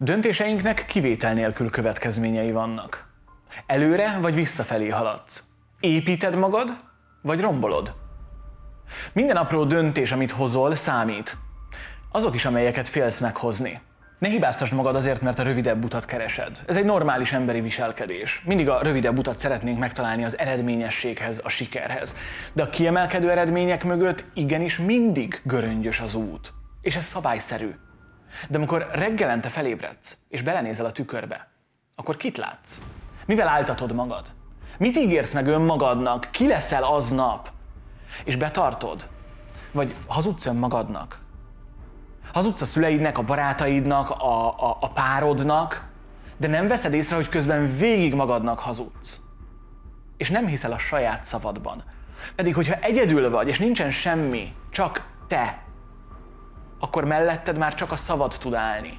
Döntéseinknek kivétel nélkül következményei vannak. Előre vagy visszafelé haladsz. Építed magad, vagy rombolod. Minden apró döntés, amit hozol, számít. Azok is, amelyeket félsz meghozni. Ne hibáztasd magad azért, mert a rövidebb utat keresed. Ez egy normális emberi viselkedés. Mindig a rövidebb utat szeretnénk megtalálni az eredményességhez, a sikerhez. De a kiemelkedő eredmények mögött igenis mindig göröngyös az út. És ez szabályszerű. De amikor reggelente felébredsz, és belenézel a tükörbe, akkor kit látsz? Mivel áltatod magad? Mit ígérsz meg önmagadnak? Ki leszel aznap? És betartod? Vagy hazudsz önmagadnak? Hazudsz a szüleidnek, a barátaidnak, a, a, a párodnak, de nem veszed észre, hogy közben végig magadnak hazudsz. És nem hiszel a saját szavadban. Pedig, hogyha egyedül vagy, és nincsen semmi, csak te, akkor melletted már csak a szavad tud állni.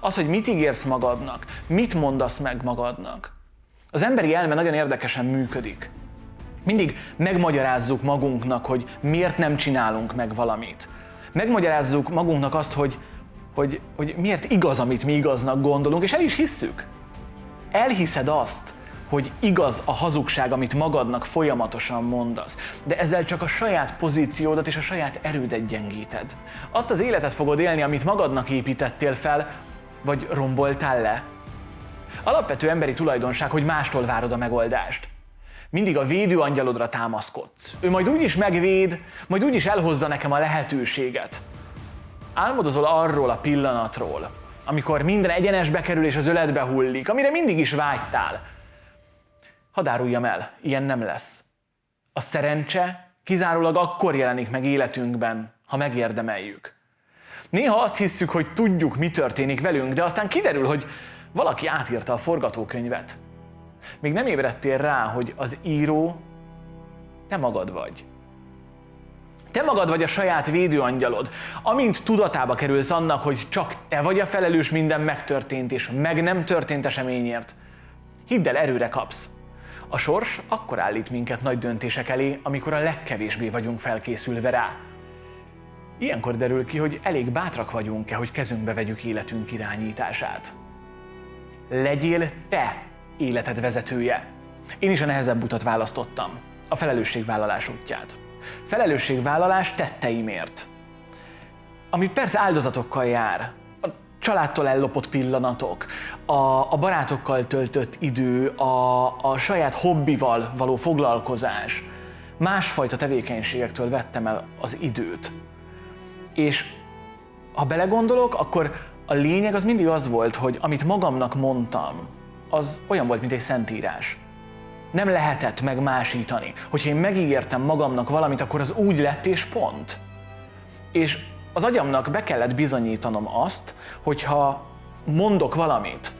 Az, hogy mit ígérsz magadnak, mit mondasz meg magadnak. Az emberi elme nagyon érdekesen működik. Mindig megmagyarázzuk magunknak, hogy miért nem csinálunk meg valamit. Megmagyarázzuk magunknak azt, hogy, hogy, hogy miért igaz, amit mi igaznak gondolunk, és el is hisszük. Elhiszed azt, hogy igaz a hazugság, amit magadnak folyamatosan mondasz, de ezzel csak a saját pozíciódat és a saját erődet gyengíted. Azt az életet fogod élni, amit magadnak építettél fel, vagy romboltál le. Alapvető emberi tulajdonság, hogy mástól várod a megoldást. Mindig a védőangyalodra támaszkodsz. Ő majd úgy is megvéd, majd úgy is elhozza nekem a lehetőséget. Álmodozol arról a pillanatról, amikor minden egyenesbe kerül és az öletbe hullik, amire mindig is vágytál. Hadd áruljam el, ilyen nem lesz. A szerencse kizárólag akkor jelenik meg életünkben, ha megérdemeljük. Néha azt hisszük, hogy tudjuk, mi történik velünk, de aztán kiderül, hogy valaki átírta a forgatókönyvet. Még nem ébredtél rá, hogy az író te magad vagy. Te magad vagy a saját védőangyalod. Amint tudatába kerülsz annak, hogy csak te vagy a felelős minden megtörtént és meg nem történt eseményért, hidd el, erőre kapsz. A sors akkor állít minket nagy döntések elé, amikor a legkevésbé vagyunk felkészülve rá. Ilyenkor derül ki, hogy elég bátrak vagyunk-e, hogy kezünkbe vegyük életünk irányítását. Legyél te életed vezetője. Én is a nehezebb utat választottam, a felelősségvállalás útját. Felelősségvállalás tetteimért. Ami persze áldozatokkal jár, családtól ellopott pillanatok, a, a barátokkal töltött idő, a, a saját hobbival való foglalkozás, másfajta tevékenységektől vettem el az időt. És ha belegondolok, akkor a lényeg az mindig az volt, hogy amit magamnak mondtam, az olyan volt, mint egy szentírás. Nem lehetett megmásítani. Hogyha én megígértem magamnak valamit, akkor az úgy lett és pont. És az agyamnak be kellett bizonyítanom azt, hogyha mondok valamit,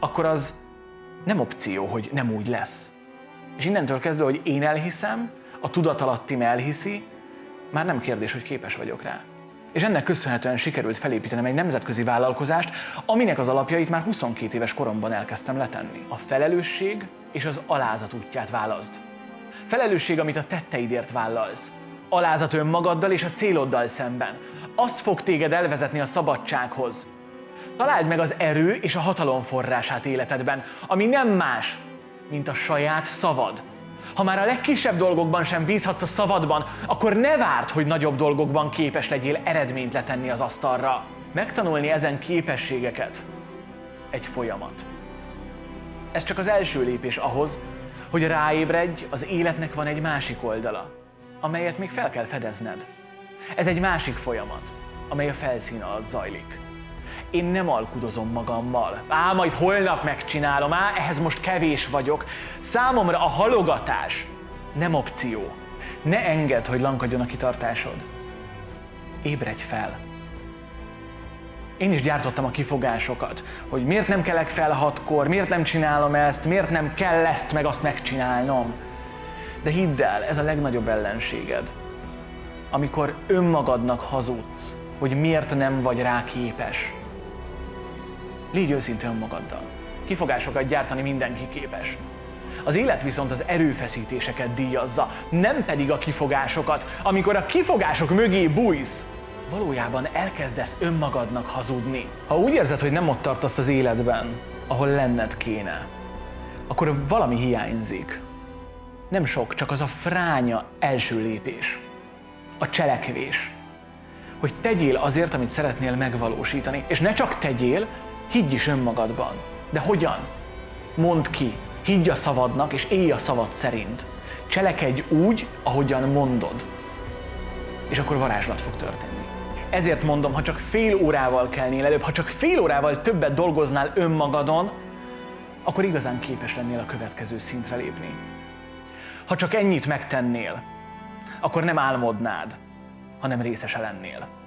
akkor az nem opció, hogy nem úgy lesz. És innentől kezdve, hogy én elhiszem, a tudatalattim elhiszi, már nem kérdés, hogy képes vagyok rá. És ennek köszönhetően sikerült felépítenem egy nemzetközi vállalkozást, aminek az alapjait már 22 éves koromban elkezdtem letenni. A felelősség és az alázat útját válaszd. Felelősség, amit a tetteidért vállalsz. Alázat önmagaddal és a céloddal szemben. Az fog téged elvezetni a szabadsághoz. Találd meg az erő és a hatalom forrását életedben, ami nem más, mint a saját szavad, ha már a legkisebb dolgokban sem bízhatsz a szavadban, akkor ne várd, hogy nagyobb dolgokban képes legyél eredményt letenni az asztalra. Megtanulni ezen képességeket egy folyamat. Ez csak az első lépés ahhoz, hogy ráébredj, az életnek van egy másik oldala, amelyet még fel kell fedezned. Ez egy másik folyamat, amely a felszín alatt zajlik. Én nem alkudozom magammal. Á, majd holnap megcsinálom, á, ehhez most kevés vagyok. Számomra a halogatás nem opció. Ne engedd, hogy lankadjon a kitartásod. Ébredj fel! Én is gyártottam a kifogásokat, hogy miért nem kelek fel hatkor, miért nem csinálom ezt, miért nem kell ezt meg azt megcsinálnom. De hidd el, ez a legnagyobb ellenséged. Amikor önmagadnak hazudsz, hogy miért nem vagy rá képes. Légy őszinte önmagaddal. Kifogásokat gyártani mindenki képes. Az élet viszont az erőfeszítéseket díjazza, nem pedig a kifogásokat. Amikor a kifogások mögé bújsz, valójában elkezdesz önmagadnak hazudni. Ha úgy érzed, hogy nem ott tartasz az életben, ahol lenned kéne, akkor valami hiányzik. Nem sok, csak az a fránya első lépés. A cselekvés. Hogy tegyél azért, amit szeretnél megvalósítani. És ne csak tegyél, higgy is önmagadban. De hogyan? Mondd ki, higgy a szavadnak, és élj a szavad szerint. Cselekedj úgy, ahogyan mondod. És akkor varázslat fog történni. Ezért mondom, ha csak fél órával kelnél előbb, ha csak fél órával többet dolgoznál önmagadon, akkor igazán képes lennél a következő szintre lépni. Ha csak ennyit megtennél, akkor nem álmodnád, hanem részese lennél.